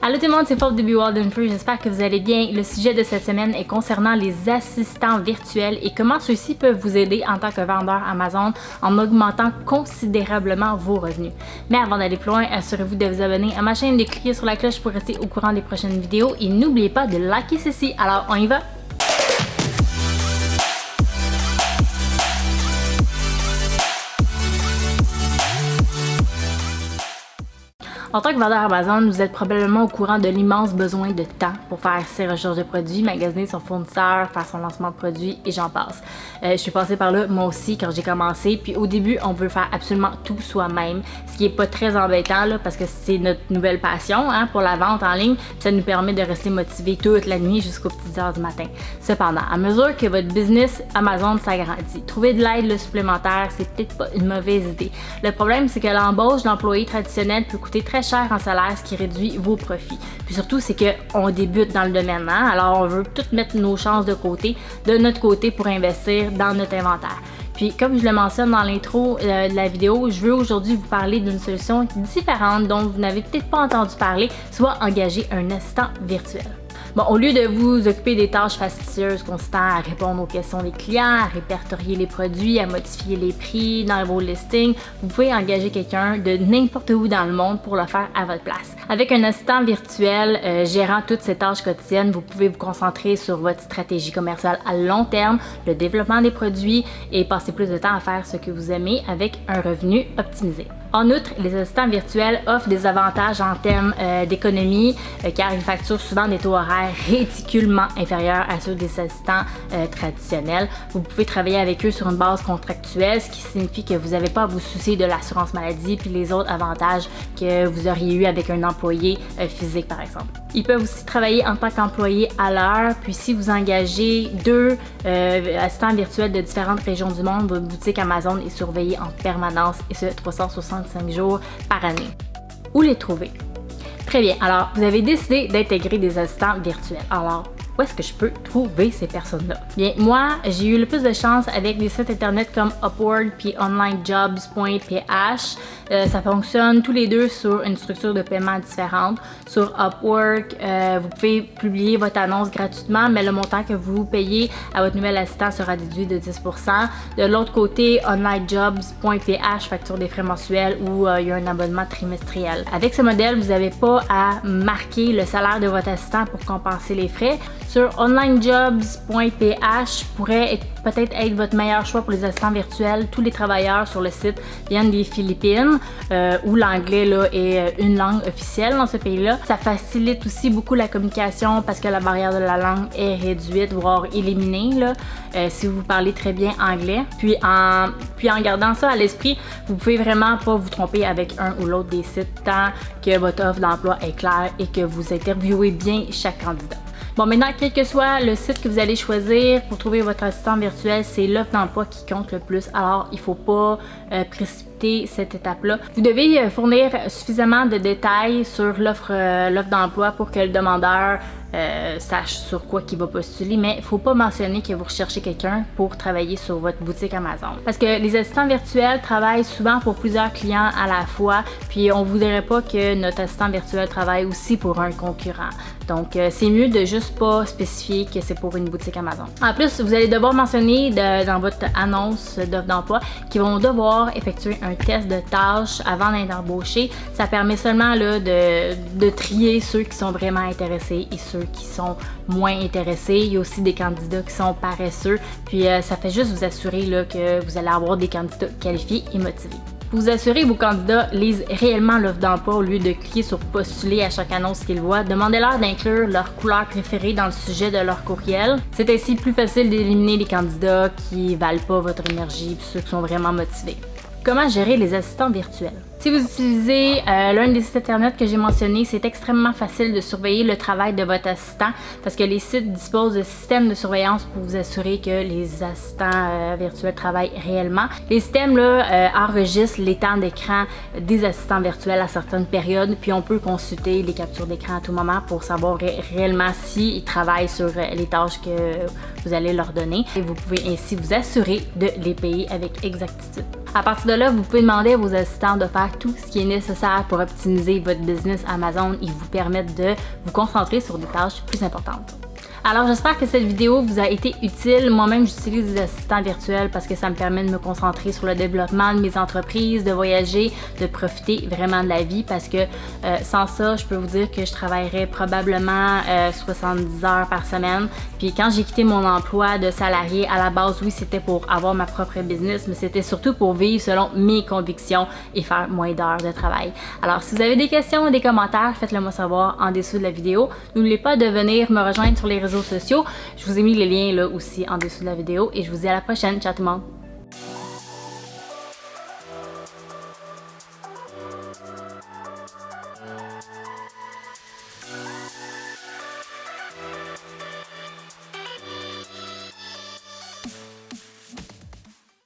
Allô tout le monde, c'est Paul de Be Wild Free, j'espère que vous allez bien. Le sujet de cette semaine est concernant les assistants virtuels et comment ceux-ci peuvent vous aider en tant que vendeur Amazon en augmentant considérablement vos revenus. Mais avant d'aller plus loin, assurez-vous de vous abonner à ma chaîne, de cliquer sur la cloche pour rester au courant des prochaines vidéos et n'oubliez pas de liker ceci. Alors on y va! En tant que vendeur Amazon, vous êtes probablement au courant de l'immense besoin de temps pour faire ses recherches de produits, magasiner son fournisseur, faire son lancement de produits et j'en passe. Euh, je suis passée par là moi aussi quand j'ai commencé, puis au début, on veut faire absolument tout soi-même, ce qui est pas très embêtant là, parce que c'est notre nouvelle passion hein, pour la vente en ligne, ça nous permet de rester motivé toute la nuit jusqu'aux petites heures du matin. Cependant, à mesure que votre business Amazon s'agrandit, trouver de l'aide supplémentaire, c'est peut-être pas une mauvaise idée. Le problème, c'est que l'embauche d'employés traditionnels peut coûter très cher en salaire, ce qui réduit vos profits. Puis surtout, c'est qu'on débute dans le domaine, hein? alors on veut tout mettre nos chances de côté, de notre côté pour investir dans notre inventaire. Puis comme je le mentionne dans l'intro euh, de la vidéo, je veux aujourd'hui vous parler d'une solution différente dont vous n'avez peut-être pas entendu parler, soit engager un assistant virtuel. Bon, au lieu de vous occuper des tâches fastidieuses consistant à répondre aux questions des clients, à répertorier les produits, à modifier les prix dans vos listings, vous pouvez engager quelqu'un de n'importe où dans le monde pour le faire à votre place. Avec un assistant virtuel euh, gérant toutes ces tâches quotidiennes, vous pouvez vous concentrer sur votre stratégie commerciale à long terme, le développement des produits et passer plus de temps à faire ce que vous aimez avec un revenu optimisé. En outre, les assistants virtuels offrent des avantages en termes euh, d'économie euh, car ils facturent souvent des taux horaires ridiculement inférieurs à ceux des assistants euh, traditionnels. Vous pouvez travailler avec eux sur une base contractuelle, ce qui signifie que vous n'avez pas à vous soucier de l'assurance maladie puis les autres avantages que vous auriez eu avec un employé physique par exemple. Ils peuvent aussi travailler en tant qu'employé à l'heure, puis si vous engagez deux assistants virtuels de différentes régions du monde, votre boutique Amazon est surveillée en permanence et ce 360 5 jours par année. Où les trouver? Très bien, alors vous avez décidé d'intégrer des assistants virtuels. Alors, où est-ce que je peux trouver ces personnes-là? Bien, moi, j'ai eu le plus de chance avec des sites internet comme Upwork puis onlinejobs.ph. Euh, ça fonctionne tous les deux sur une structure de paiement différente. Sur Upwork, euh, vous pouvez publier votre annonce gratuitement, mais le montant que vous payez à votre nouvel assistant sera déduit de 10%. De l'autre côté, onlinejobs.ph facture des frais mensuels ou euh, il y a un abonnement trimestriel. Avec ce modèle, vous n'avez pas à marquer le salaire de votre assistant pour compenser les frais. Sur onlinejobs.ph pourrait peut-être être votre meilleur choix pour les assistants virtuels. Tous les travailleurs sur le site viennent des Philippines euh, où l'anglais est euh, une langue officielle dans ce pays-là. Ça facilite aussi beaucoup la communication parce que la barrière de la langue est réduite, voire éliminée là, euh, si vous parlez très bien anglais. Puis en, puis en gardant ça à l'esprit, vous pouvez vraiment pas vous tromper avec un ou l'autre des sites tant que votre offre d'emploi est claire et que vous interviewez bien chaque candidat. Bon, maintenant, quel que soit le site que vous allez choisir pour trouver votre assistant virtuel, c'est l'offre d'emploi qui compte le plus. Alors, il ne faut pas euh, précipiter cette étape-là. Vous devez euh, fournir suffisamment de détails sur l'offre euh, d'emploi pour que le demandeur sache sur quoi il va postuler, mais il faut pas mentionner que vous recherchez quelqu'un pour travailler sur votre boutique Amazon. Parce que les assistants virtuels travaillent souvent pour plusieurs clients à la fois, puis on voudrait pas que notre assistant virtuel travaille aussi pour un concurrent. Donc, euh, c'est mieux de juste pas spécifier que c'est pour une boutique Amazon. En plus, vous allez devoir mentionner dans votre annonce d'offre d'emploi qu'ils vont devoir effectuer un test de tâches avant d'être embauchés. Ça permet seulement de, trier ceux qui sont vraiment intéressés et ceux qui sont moins intéressés. Il y a aussi des candidats qui sont paresseux. Puis euh, ça fait juste vous assurer que vous allez avoir des candidats qualifiés et motivés. Vous assurer que vos candidats lisent réellement l'offre d'emploi au lieu de cliquer sur postuler à chaque annonce qu'ils voient, demandez-leur d'inclure leur couleur préférée dans le sujet de leur courriel. C'est ainsi plus facile d'éliminer les candidats qui valent pas votre énergie et ceux qui sont vraiment motivés. Comment gérer les assistants virtuels? Si vous utilisez euh, l'un des sites internet que j'ai mentionné, c'est extrêmement facile de surveiller le travail de votre assistant parce que les sites disposent de systèmes de surveillance pour vous assurer que les assistants euh, virtuels travaillent réellement. Les systèmes euh, enregistrent les temps d'écran des assistants virtuels à certaines périodes, puis on peut consulter les captures d'écran à tout moment pour savoir réellement s'ils travaillent sur les tâches que vous allez leur donner. Et vous pouvez ainsi vous assurer de les payer avec exactitude. À partir de là, vous pouvez demander à vos assistants de faire tout ce qui est nécessaire pour optimiser votre business Amazon et vous permettre de vous concentrer sur des tâches plus importantes. Alors j'espère que cette vidéo vous a été utile. Moi-même, j'utilise des assistants virtuels parce que ça me permet de me concentrer sur le développement de mes entreprises, de voyager, de profiter vraiment de la vie parce que euh, sans ça, je peux vous dire que je travaillerais probablement 70 euh, heures par semaine. Puis quand j'ai quitté mon emploi de salarié, à la base, oui, c'était pour avoir ma propre business, mais c'était surtout pour vivre selon mes convictions et faire moins d'heures de travail. Alors si vous avez des questions ou des commentaires, faites-le moi savoir en dessous de la vidéo. N'oubliez pas de venir me rejoindre sur les sociaux. Je vous ai mis les liens là aussi en dessous de la vidéo et je vous dis à la prochaine. Ciao tout le monde!